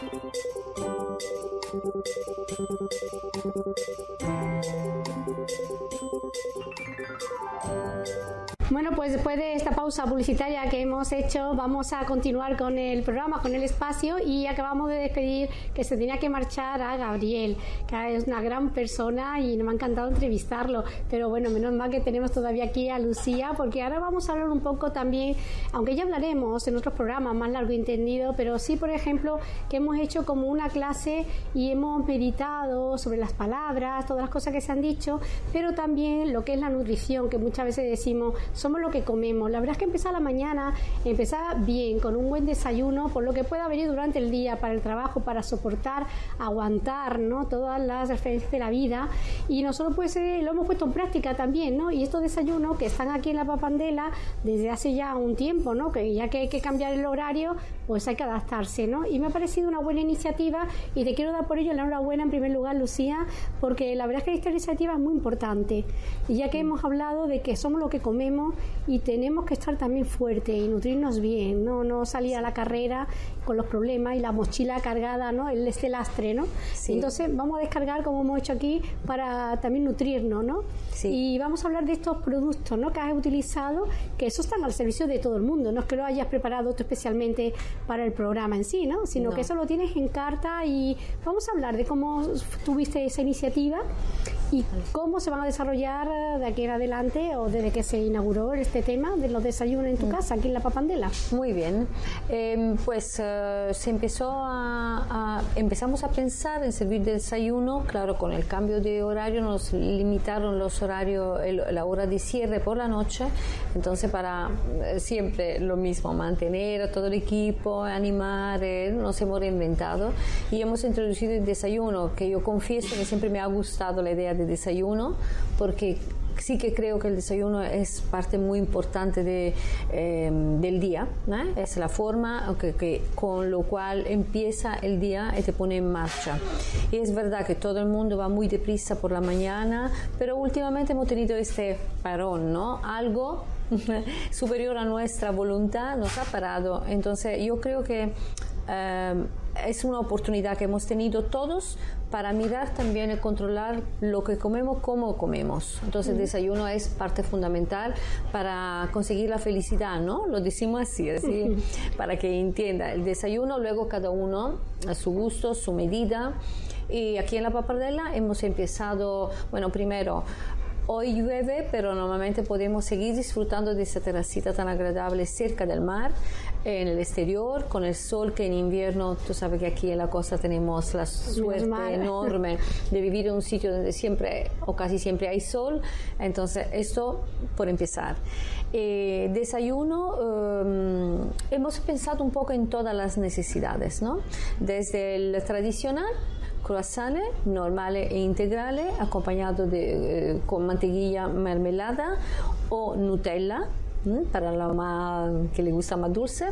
Thank you. Bueno, pues después de esta pausa publicitaria que hemos hecho, vamos a continuar con el programa, con el espacio y acabamos de despedir que se tenía que marchar a Gabriel, que es una gran persona y me ha encantado entrevistarlo. Pero bueno, menos mal que tenemos todavía aquí a Lucía, porque ahora vamos a hablar un poco también, aunque ya hablaremos en otros programas más largo y entendido, pero sí, por ejemplo, que hemos hecho como una clase y hemos meditado sobre las palabras, todas las cosas que se han dicho, pero también lo que es la nutrición, que muchas veces decimos somos lo que comemos. La verdad es que empezar la mañana, empezar bien, con un buen desayuno, por lo que pueda venir durante el día para el trabajo, para soportar, aguantar, ¿no? Todas las referencias de la vida. Y nosotros pues lo hemos puesto en práctica también, ¿no? Y estos desayunos que están aquí en la papandela desde hace ya un tiempo, ¿no? Que ya que hay que cambiar el horario, pues hay que adaptarse, ¿no? Y me ha parecido una buena iniciativa te quiero dar por ello la enhorabuena en primer lugar, Lucía, porque la verdad es que esta iniciativa es muy importante. Y ya que hemos hablado de que somos lo que comemos, y tenemos que estar también fuertes y nutrirnos bien, no, no salir a la carrera con los problemas y la mochila cargada, ¿no? El, este lastre, ¿no? Entonces vamos a descargar como hemos hecho aquí para también nutrirnos, ¿no? Y vamos a hablar de estos productos, ¿no? Que has utilizado, que esos están al servicio de todo el mundo, no es que lo hayas preparado tú especialmente para el programa en sí, ¿no? Sino que eso lo tienes en carta y vamos a hablar de cómo tuviste esa iniciativa y cómo se van a desarrollar de aquí en adelante o desde que se inauguró este tema de los desayunos en tu mm. casa, aquí en la Papandela. Muy bien, em, pues eh, se empezó a, empezamos a pensar en servir de desayuno, claro, con el cambio de horario nos limitaron los horarios, la hora de cierre por la noche, entonces para eh, siempre lo mismo, mantener a todo el equipo, animar, eh, nos hemos reinventado y hemos introducido el desayuno, que yo confieso que siempre me ha gustado la idea de desayuno, porque sí que creo que el desayuno es parte muy importante de, em, del día, es la forma que, con lo cual empieza el día y te pone en marcha. Y es verdad que todo el mundo va muy deprisa por la mañana, pero últimamente hemos tenido este parón, ¿no? Algo superior a nuestra voluntad nos ha parado. Entonces yo creo que em, es una oportunidad que hemos tenido todos para mirar también y controlar lo que comemos, cómo comemos. Entonces, el desayuno es parte fundamental para conseguir la felicidad, ¿no? Lo decimos así, así para que entienda. El desayuno, luego cada uno a su gusto, su medida. Y aquí en la Papardella hemos empezado, bueno, primero Hoy llueve, pero normalmente podemos seguir disfrutando de esta terracita tan agradable cerca del mar, en el exterior, con el sol que en invierno, tú sabes que aquí en la costa tenemos la suerte enorme de vivir en un sitio donde siempre o casi siempre hay sol. Entonces, esto por empezar. Eh, desayuno, em, hemos pensado un poco en todas las necesidades, ¿no? Desde el tradicional, croissant normales e integrales acompañado de, eh, con mantequilla mermelada o Nutella para la más que le gusta más dulce.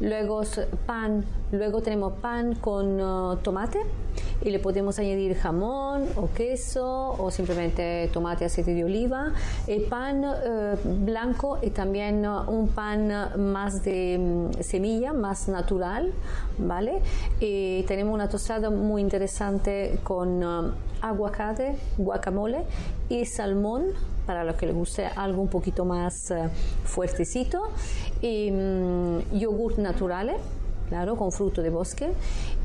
Luego pan, luego tenemos pan con uh, tomate y le podemos añadir jamón o queso o simplemente tomate, aceite de oliva. El pan uh, blanco y también uh, un pan más de mm, semilla, más natural, ¿vale? Y tenemos una tostada muy interesante con aguacate, guacamole y salmón para los que les guste algo un poquito más uh, fuertecito y mm, yogur naturales claro, con fruto de bosque.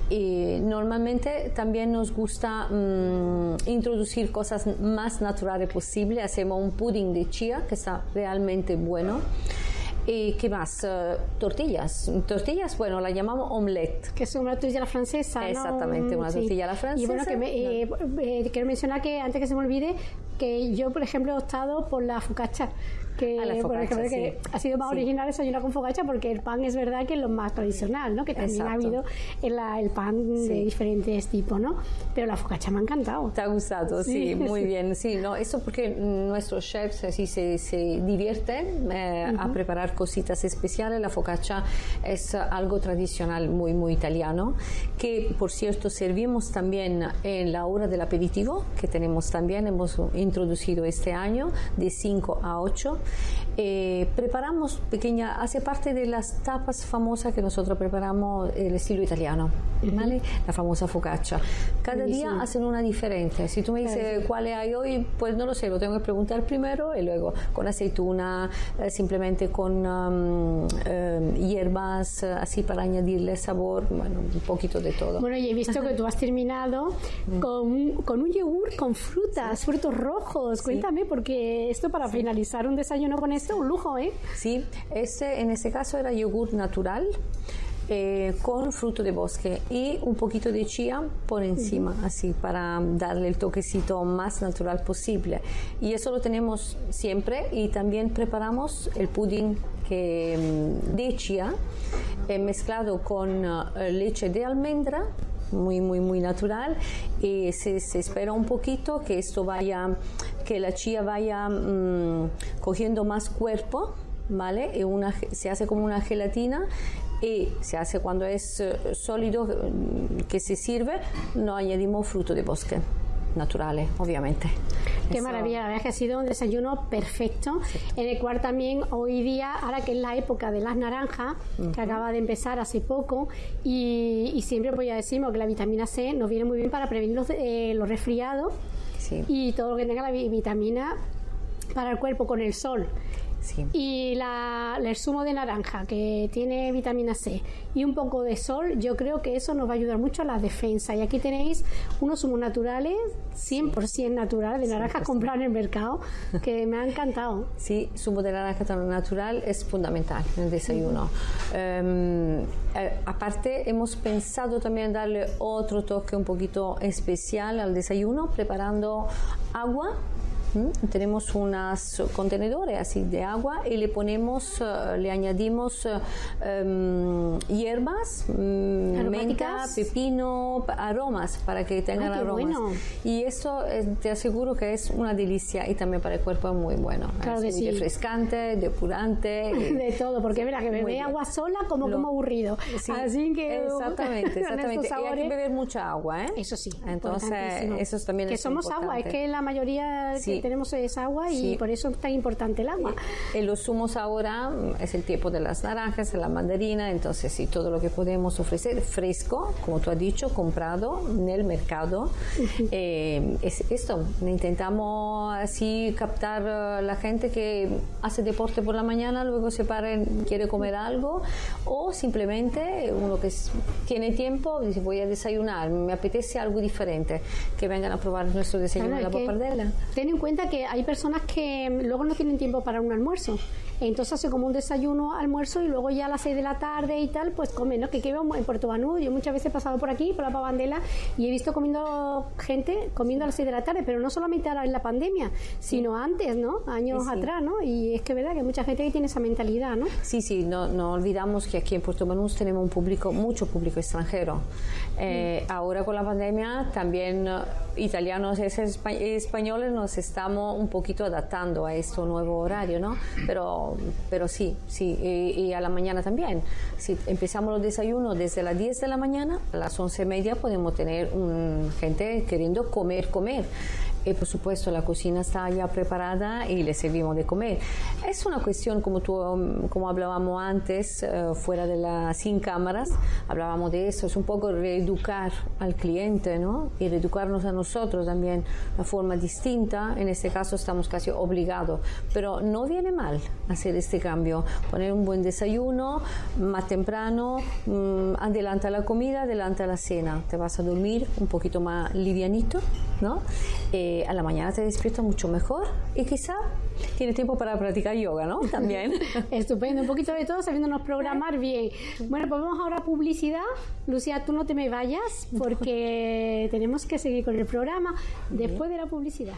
Y normalmente también nos gusta mm, introducir cosas más naturales posible. Hacemos un pudding de chía que está realmente bueno. ¿Y qué más? Uh, tortillas. Tortillas, bueno, la llamamos omelette. Que es una tortilla francesa, Exactamente, una tortilla la francesa. Y bueno, que me, eh, eh, quiero mencionar que antes que se me olvide, que yo, por ejemplo, he optado por la focaccia, que, por ejemplo, que ha sido más original desayunar con focaccia porque el pan es verdad que es lo más tradicional, ¿no? Que también ha habido el, el pan de diferentes tipos, ¿no? Pero la focaccia me ha encantado. ¿Te ha gustado? Sí, muy bien. Sí, no, eso porque nuestros chefs así se, se divierten eh, a preparar cositas especiales. La focaccia es algo tradicional muy, muy italiano, que por cierto servimos también en la hora del aperitivo, que tenemos también, hemos introducido este año de 5 a 8 Eh, preparamos pequeña, hace parte de las tapas famosas que nosotros preparamos el estilo italiano, ¿vale? La famosa focaccia. Cada día hacen una diferente. Si tú me dices cuál hay hoy, pues no lo sé, lo tengo que preguntar primero y luego con aceituna, eh, simplemente con um, eh, hierbas, así para añadirle sabor, bueno, un poquito de todo. Bueno, y he visto que tú has terminado con, con un yogur con frutas, frutos rojos. Cuéntame, porque esto para finalizar un desayuno con esto, un lujo, ¿eh? Sí, este, en este caso era yogur natural. Eh, con fruto de bosque y un poquito de chía por encima, así para darle el toquecito más natural posible. Y eso lo tenemos siempre y también preparamos el pudding que, mm, de chía eh, mezclado con eh, leche de almendra muy, muy, muy natural y se, espera un poquito que esto vaya, que la chía vaya mm, cogiendo más cuerpo, ¿vale? Se hace como una gelatina y se hace cuando es eh, sólido mm, que se sirve, no añadimos fruto de bosque naturales, obviamente. Qué maravilla, la verdad es que ha sido un desayuno perfecto, en el cual también hoy día, ahora que es la época de las naranjas, que acaba de empezar hace poco, y, siempre voy a decirme que la vitamina C nos viene muy bien para prevenir los, eh, los resfriados y todo lo que tenga la vitamina para el cuerpo con el sol. Y la, el zumo de naranja, que tiene vitamina C, y un poco de sol, yo creo que eso nos va a ayudar mucho a la defensa. Y aquí tenéis unos zumos naturales, 100% naturales, de naranja comprar en el mercado, que me ha encantado. Sí, zumo de naranja natural es fundamental en el desayuno. Eh, aparte, hemos pensado también darle otro toque un poquito especial al desayuno, preparando agua tenemos unos contenedores así de agua y le ponemos, eh, le añadimos eh, em, hierbas, mm, menta, pepino, aromas para que tengan aromas. Y eso te aseguro que es una delicia y también para el cuerpo es muy bueno. Claro que sí. Refrescante, depurante. de todo, porque verá que beber agua sola como como aburrido. Así que exactamente, exactamente. Y hay que beber mucha agua, ¿eh? Eso sí. Entonces, eso también que es somos agua, es que la mayoría tenemos esa agua y por eso es tan importante el agua. En los zumos ahora mm, es el tiempo de las naranjas, de la mandarina, entonces sí, todo lo que podemos ofrecer fresco, como tú has dicho, comprado en el mercado. Eh, es esto, intentamos así captar a la gente que hace deporte por la mañana, luego se para, quiere comer algo, o simplemente uno que tiene tiempo, dice voy a desayunar, me apetece algo diferente, que vengan a probar nuestro desayuno en la papardela. Ten en cuenta que hay personas que luego no tienen tiempo para un almuerzo. Entonces hace como un desayuno, almuerzo y luego ya a las 6 de la tarde y tal, pues comen, ¿no? Que quedo en Puerto Banú, yo muchas veces he pasado por aquí, por la Pavandela, y he visto comiendo gente comiendo a las 6 de la tarde, pero no solamente ahora en la pandemia, sino antes, ¿no? Años atrás, ¿no? Y es que verdad que mucha gente que tiene esa mentalidad, ¿no? Sí, sí, no, no olvidamos que aquí en Puerto Banús tenemos un público, mucho público extranjero. Eh, ahora con la pandemia también uh, italianos y españoles nos estamos un poquito adaptando a este nuevo horario, ¿no? Pero, pero sí, sí, y, a la mañana también. Si empezamos los desayunos desde las 10 de la mañana, a las 11 y media podemos tener un, gente queriendo comer, comer y por supuesto la cocina está ya preparada y le servimos de comer. Es una cuestión, como, tú, como hablábamos antes, eh, fuera de las sin cámaras, hablábamos de eso, es un poco reeducar al cliente ¿no? y reeducarnos a nosotros también de forma distinta. En este caso estamos casi obligados, pero no viene mal hacer este cambio, poner un buen desayuno más temprano, mm, adelanta la comida, adelanta la cena, te vas a dormir un poquito más livianito, ¿no? Eh, a la mañana te despierta mucho mejor y quizá tiene tiempo para practicar yoga, ¿no? También. Estupendo, un poquito de todo, sabiéndonos programar bien. Bueno, pues vamos ahora a publicidad. Lucía, tú no te me vayas porque tenemos que seguir con el programa después de la publicidad.